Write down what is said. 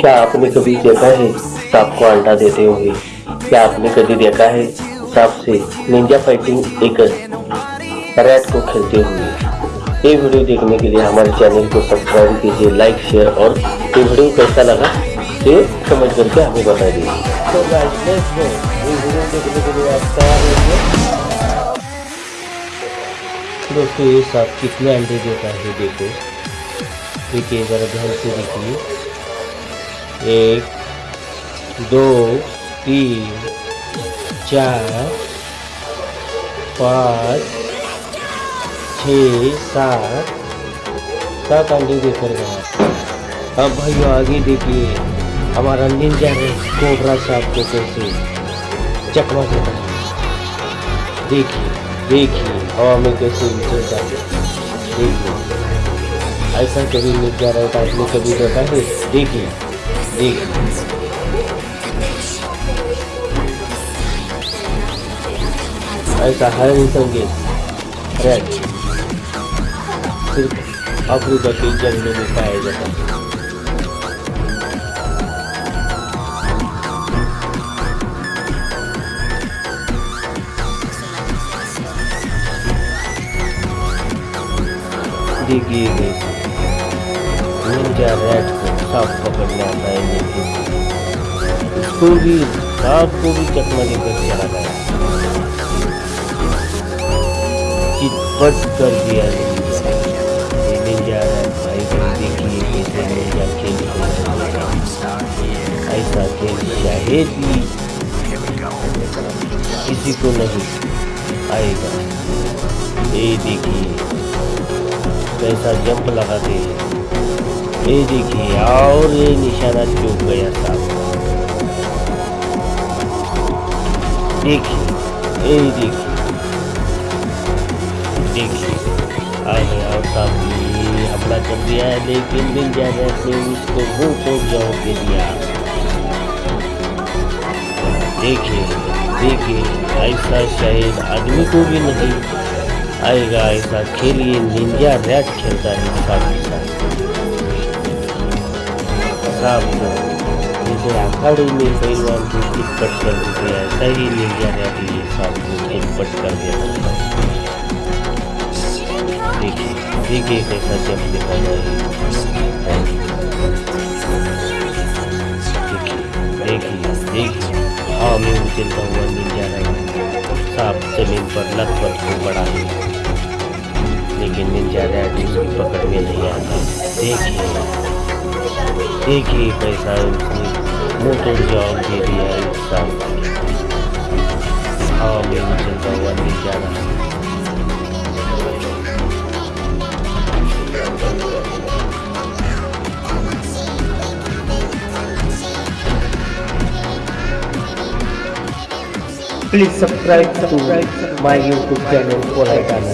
क्या आपने कभी देखा है? सांप को अंडा देते हुए। क्या आपने कभी देखा है? सांप से निंजा फाइटिंग एक रैट को खेलते हुए। ये वीडियो देखने के लिए हमारे चैनल को सब्सक्राइब कीजिए लाइक शेयर और ये वीडियो कैसा लगा, ये समझ करके हमें बता दीजिए। तो दोस्तों, ये सांप कितने अंडे देता है, देखो। देखिए ज़रा ध्यान से देखिए एक, दो, तीन, चार, पाँच, छ, सात सात अंडे देकर गया अब भाई आगे देखिए, हमारा निंजा है कोबरा साहब को कैसे चकमा देता है। देखिए देखिए हवा में कैसे है। देखिए। ऐसा कभी निंजा रहता आदमी कभी देखा है देखिए देखिए। ऐसा इंसान के रेड सिर्फ़ अफ्रीका के जंगलों में पाया जाता है देखिए देखिए। निंजा रैट को सांप पकड़ने है लेकिन उसको भी सांप को भी चकमा देकर चला गया। चितपट कर दिया निंजा रैट भाई बहन देखिए कैसे निंजा खेल ऐसा खेल शायद भी किसी को नहीं आएगा। ये देखिए कैसा जंप लगाते हैं ये देखिए, और ये निशाना चूक गया साहब। देखिए, ये देखिए। देखिए आ और साहब ये हमला कर दिया है, लेकिन मिल जाने से उसको मुँह तोड़ जाओ के दिया। देखिए देखिए, ऐसा शायद आदमी को भी नहीं। आएगा, ऐसा खेलिए, निंजा रैट खेलता है सांप के साथ। सांप को जैसे अखाड़े में पहलवान को चिटपट कर देते हैं ऐसा ही निंजा रैट ये सांप को चिटपट कर है देखिए देखिए कैसा जब दिखा है देखिए देखिए हवा में उछलता हुआ निंजा रैट सांप ज़मीन पर लथपथ को बड़ा है लेकिन निंजा रैट उसकी पकड़ में नहीं आता देखिए देखिए कैसा उसने मुँह तोड़ जवाब दे दिया इस सांप हवा में उछलता हुआ निंजा रहा Please subscribe to my YouTube channel for Light Anand.